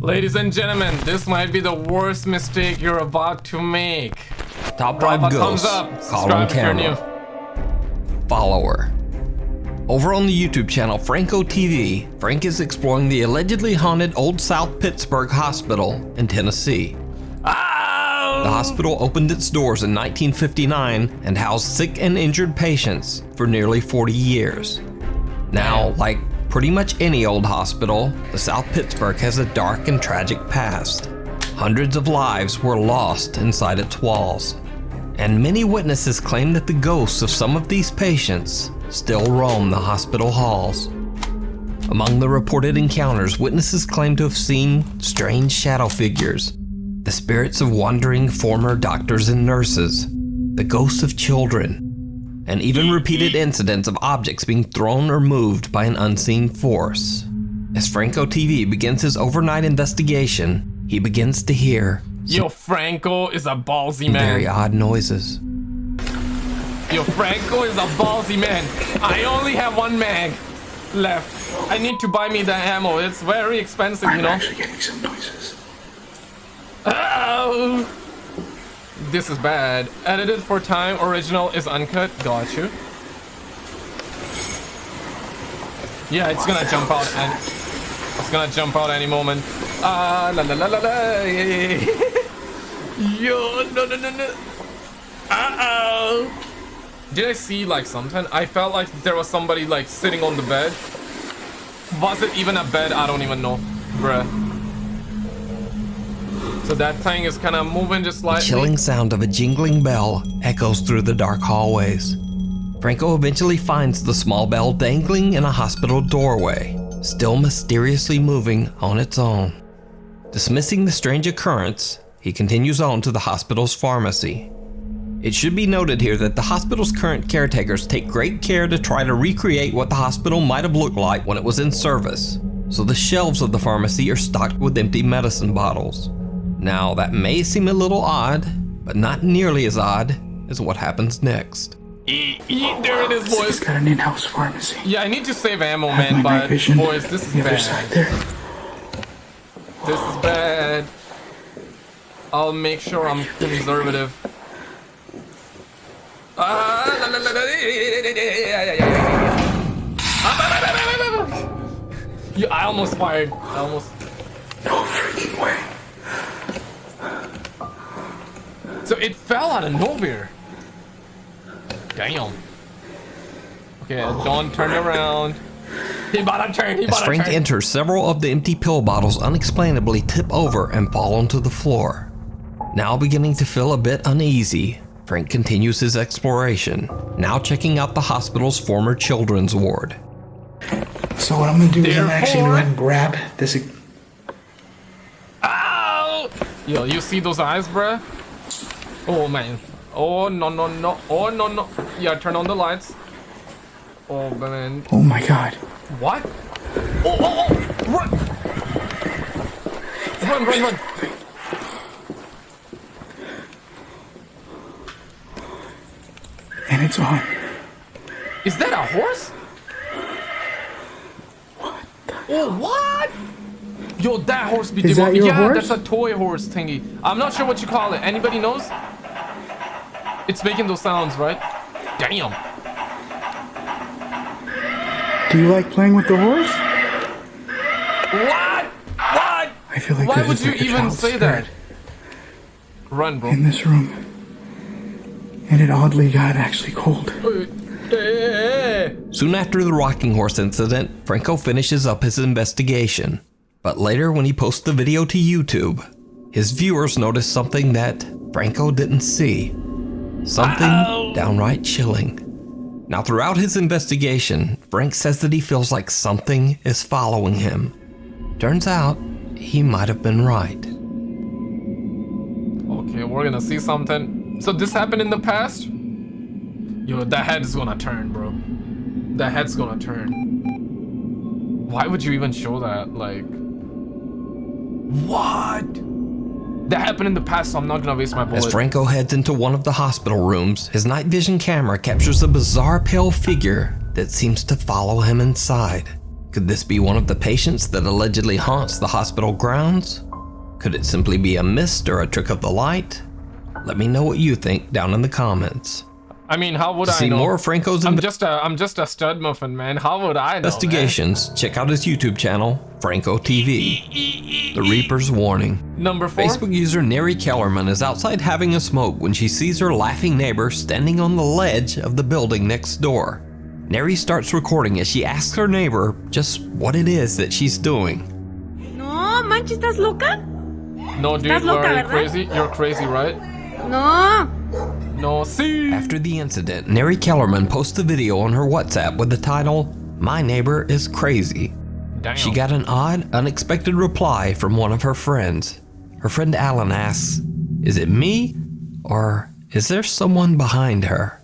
Ladies and gentlemen, this might be the worst mistake you're about to make. Top Drop 5 a thumbs up. Subscribe if you're new. camera. Follower. Over on the YouTube channel Franco TV, Frank is exploring the allegedly haunted Old South Pittsburg Hospital in Tennessee. Ow! The hospital opened its doors in 1959 and housed sick and injured patients for nearly 40 years. Now, like pretty much any old hospital, the South Pittsburg has a dark and tragic past. Hundreds of lives were lost inside its walls, and many witnesses claim that the ghosts of some of these patients still roam the hospital halls. Among the reported encounters, witnesses claim to have seen strange shadow figures, the spirits of wandering former doctors and nurses, the ghosts of children, and even mm-hmm. repeated incidents of objects being thrown or moved by an unseen force. As Franco TV begins his overnight investigation, he begins to hear Yo, Franco is a ballsy man. very odd noises. Yo, Franco is a ballsy man. I only have one mag left. I need to buy me the ammo. It's very expensive, you know. I'm know. actually getting some noises. Oh, this is bad. Edited for time. Original is uncut. Got you. Yeah, it's gonna jump out and it's gonna jump out any moment. Ah, la la la la la. Yo, no no no no. Uh oh. Did I see like something? I felt like there was somebody like sitting on the bed. Was it even a bed? I don't even know, bruh. So that thing is kind of moving just The chilling sound of a jingling bell echoes through the dark hallways. Franco eventually finds the small bell dangling in a hospital doorway, still mysteriously moving on its own. Dismissing the strange occurrence, he continues on to the hospital's pharmacy. It should be noted here that the hospital's current caretakers take great care to try to recreate what the hospital might have looked like when it was in service, so the shelves of the pharmacy are stocked with empty medicine bottles. Now, that may seem a little odd, but not nearly as odd as what happens next. E- e- there it is, It's boys. got an in-house pharmacy. Yeah, I need to save ammo, Have man, but boys, this is the other side bad. there. This is bad. I'll make sure I'm conservative. Ah. Ah, I almost fired. I almost. So it fell out of nowhere. Damn. Okay, oh. John turned around. He bought a turn. He As about Frank turn. enters, several of the empty pill bottles unexplainably tip over and fall onto the floor. Now beginning to feel a bit uneasy, Frank continues his exploration, now checking out the hospital's former children's ward. So what I'm gonna do is I'm actually gonna go and grab this. Ow! Yo, you see those eyes, bruh? Oh man. Oh no no no. Oh no no. Yeah, turn on the lights. Oh man. Oh my god. What? Oh oh oh! Run! Run run run! And it's on. Is that a horse? What Oh what? Yo, that horse be Is that your Yeah, horse? that's a toy horse thingy. I'm not sure what you call it. Anybody knows? It's making those sounds, right? Damn. Do you like playing with the horse? What? What? I feel like Why would you like even child say that? Run, bro. in this room. And it oddly got actually cold. Soon after the rocking horse incident, Franco finishes up his investigation. But later, when he posts the video to YouTube, his viewers notice something that Franco didn't see. Something downright chilling. Now, throughout his investigation, Frank says that he feels like something is following him. Turns out, he might have been right. Okay, we're gonna see something. So this happened in the past? Yo, that head is gonna turn, bro. That head's gonna turn. Why would you even show that? Like, what? That happened in the past, so I'm not gonna waste my bullet. As Franco heads into one of the hospital rooms, his night vision camera captures a bizarre pale figure that seems to follow him inside. Could this be one of the patients that allegedly haunts the hospital grounds? Could it simply be a mist or a trick of the light? Let me know what you think down in the comments. I mean, how would To I see know? more of Franco's I'm just a I'm just a stud muffin, man. How would I know? man? investigations, check out his YouTube channel, Franco TV. The Reaper's Warning. Number four. Facebook user Neri Kellerman is outside having a smoke when she sees her laughing neighbor standing on the ledge of the building next door. Neri starts recording as she asks her neighbor just what it is that she's doing. No, manches, ¿estás loca? No, dude, Estás loca, are you ¿verdad? crazy? You're crazy, right? No. No, see. After the incident, Neri Kellerman posts a video on her WhatsApp with the title, My Neighbor is Crazy. Damn. She got an odd, unexpected reply from one of her friends. Her friend Alan asks, Is it me? Or is there someone behind her?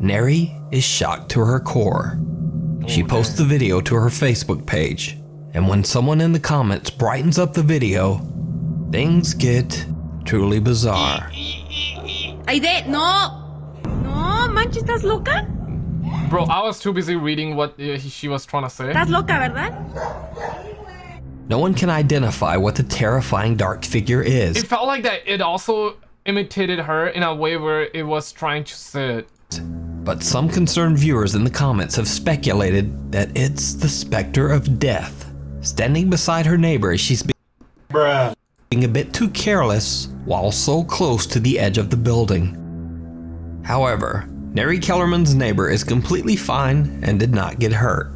Neri is shocked to her core. She posts the video to her Facebook page, and when someone in the comments brightens up the video, things get truly bizarre. Aide, no. No, manches, ¿estás loca? Bro, I was too busy reading what uh, she was trying to say. ¿Estás loca, verdad? No one can identify what the terrifying dark figure is. It felt like that it also imitated her in a way where it was trying to sit. But some concerned viewers in the comments have speculated that it's the specter of death, standing beside her neighbor as she's being a bit too careless while so close to the edge of the building. However, Neri Kellerman's neighbor is completely fine and did not get hurt.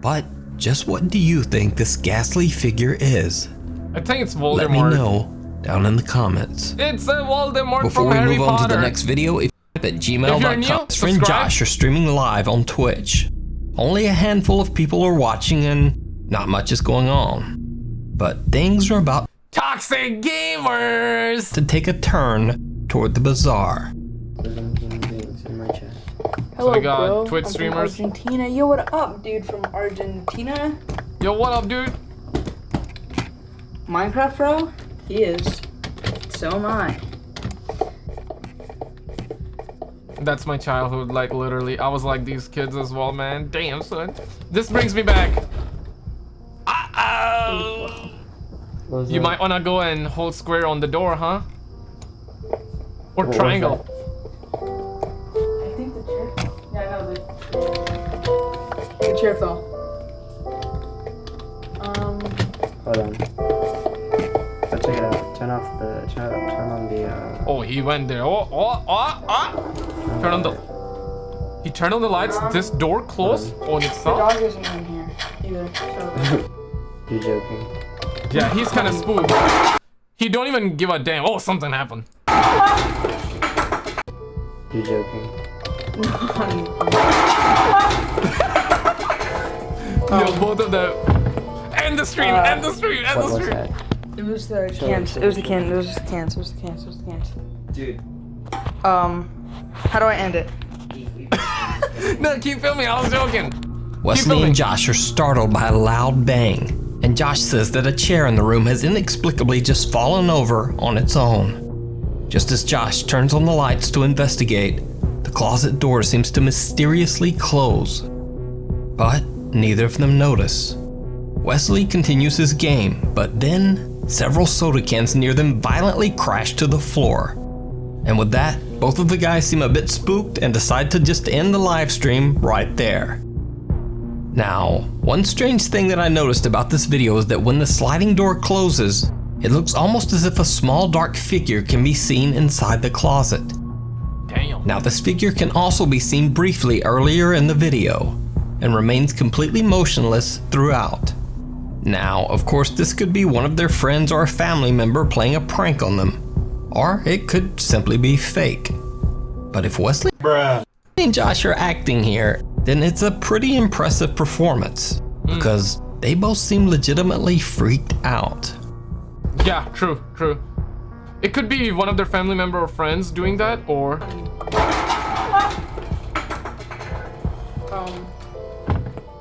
But just what do you think this ghastly figure is? I think it's Voldemort. Let me know down in the comments. It's a Voldemort Before we Harry move on Potter. to the next video, if at gmail.com, friend. Josh are streaming live on Twitch. Only a handful of people are watching and not much is going on. But things are about Toxic gamers. to take a turn toward the bizarre. Hello, we got bro. Twitch I'm streamers. From Argentina. Yo, what up, dude? From Argentina. Yo, what up, dude? Minecraft, bro. He is. So am I. That's my childhood, like literally. I was like these kids as well, man. Damn, son. This brings me back. You might wanna go and hold square on the door, huh? Or triangle. I think the chair. Yeah, I know the. The chair fell. Um. Hold on. Let's check it out. Turn off the turn, turn on the uh Oh, he went there. Oh, oh, oh, oh. Turn on the. He turned on the lights. This door closed on The dog isn't in here either. So. you joking. Yeah, he's kind of spooked. He don't even give a damn. Oh, something happened. You joking. Yo, both of them. End the stream. end the stream. End the stream. that? It was the cans. It was the can. It was the cans. It was the cans. It was the cans. Dude. Um. How do I end it? No, keep filming. I was joking. Wesley and Josh are startled by a loud bang, and Josh says that a chair in the room has inexplicably just fallen over on its own. Just as Josh turns on the lights to investigate, the closet door seems to mysteriously close. But neither of them notice. Wesley continues his game, but then several soda cans near them violently crash to the floor. And with that, both of the guys seem a bit spooked and decide to just end the live stream right there. Now, one strange thing that I noticed about this video is that when the sliding door closes, it looks almost as if a small dark figure can be seen inside the closet. Damn. Now, this figure can also be seen briefly earlier in the video and remains completely motionless throughout. Now, of course, this could be one of their friends or a family member playing a prank on them, or it could simply be fake. But if Wesley and Josh are acting here, then it's a pretty impressive performance because they both seem legitimately freaked out. Yeah, true, true. It could be one of their family member or friends doing that, or Um.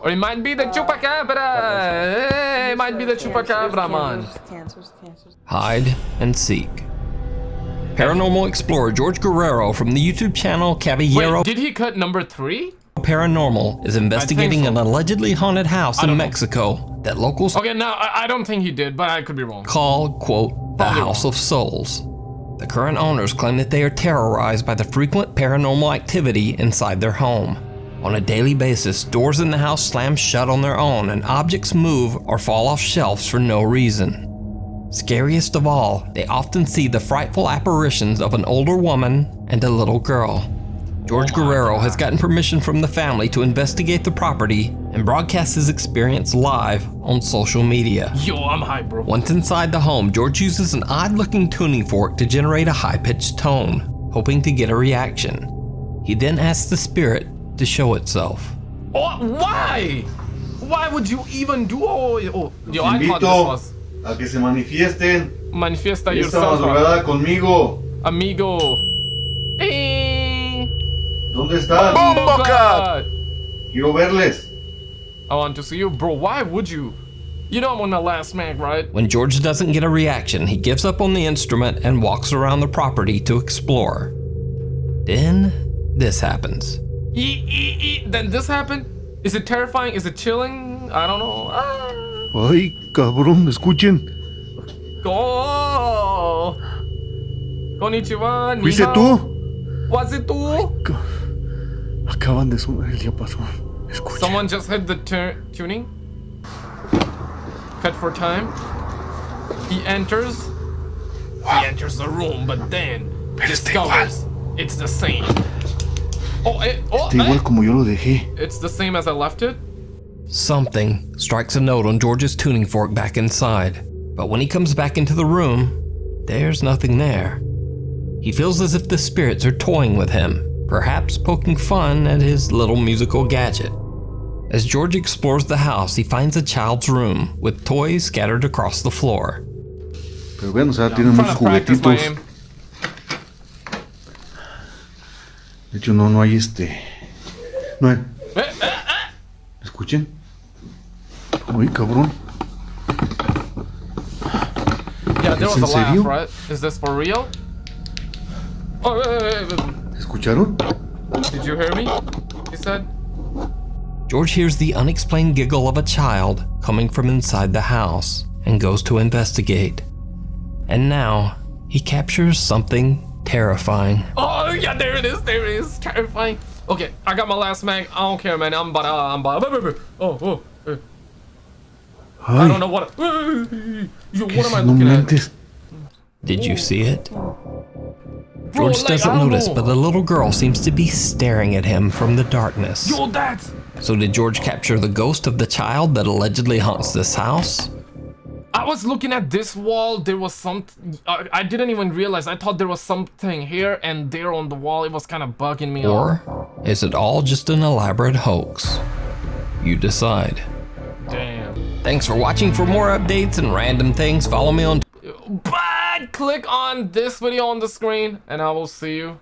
or it might be the chupacabra. Hey, it might be the chupacabra, man. It was the cans. It was the cans. It was the Hide and seek. Paranormal explorer George Guerrero from the YouTube channel Caballero Wait, did he cut number three? Paranormal is investigating so. an allegedly haunted house in don't know. Mexico that locals Okay, no, I, I don't think he did, but I could be wrong. call, quote, the Probably House wrong. of Souls. The current owners claim that they are terrorized by the frequent paranormal activity inside their home. On a daily basis, doors in the house slam shut on their own and objects move or fall off shelves for no reason. Scariest of all, they often see the frightful apparitions of an older woman and a little girl. George Guerrero has gotten permission from the family to investigate the property and broadcast his experience live on social media. Yo, I'm hyped, bro. Once inside the home, George uses an odd looking tuning fork to generate a high pitched tone, hoping to get a reaction. He then asks the spirit to show itself. Oh, why? Why would you even do oh, oh, oh. yo, I thought this invito was a que se manifiesten manifiesta esta yourself, madrugada conmigo. amigo. Hey. ¿Dónde están? Oh God. Quiero verles. I want to see you, bro. Why would you? You know I'm on my last mag, right? When George doesn't get a reaction, he gives up on the instrument and walks around the property to explore. Then, this happens. E- e- e- Then this happened. Is it terrifying? Is it chilling? I don't know. Ah. Ay, cabrón, escuchen. Go. Konnichiwa. ni ¿Fuiste hao. tú? Was it tú? Acaban de sonar el diapasón. Escuchen. Someone just hit the tuning. Cut for time. He enters. He enters the room, but then discovers it's the same. Oh, it, oh, Está igual eh, como yo lo dejé. it's the same as I left it. Something strikes a note on George's tuning fork back inside, but when he comes back into the room, there's nothing there. He feels as if the spirits are toying with him, perhaps poking fun at his little musical gadget. As George explores the house, he finds a child's room with toys scattered across the floor. Pero bueno, o sea, tiene I'm muchos trying to practice my juguetitos. aim. De hecho, no, no hay este. No hay. Eh, eh, eh. Escuchen. Ay, cabrón. Yeah, there was a laugh, right? Is this for real? Oh, wait, wait, wait, wait. ¿Escucharon? Did you hear me? He said. George hears the unexplained giggle of a child coming from inside the house and goes to investigate. And now, he captures something terrifying. Oh yeah, there it is. There it is. Terrifying. Okay, I got my last mag. I don't care, man. I'm about. Uh, I'm about. Oh, oh. eh. I Ay, don't know what. Yo, what am I looking at? Did you see it? George doesn't notice, but the little girl seems to be staring at him from the darkness. So did George capture the ghost of the child that allegedly haunts this house? I was looking at this wall. There was some. I, I didn't even realize. I thought there was something here and there on the wall. It was kind of bugging me. out. Or is it all just an elaborate hoax? You decide. Damn. Thanks for watching. For more updates and random things, follow me on Click on this video on the screen, and I will see you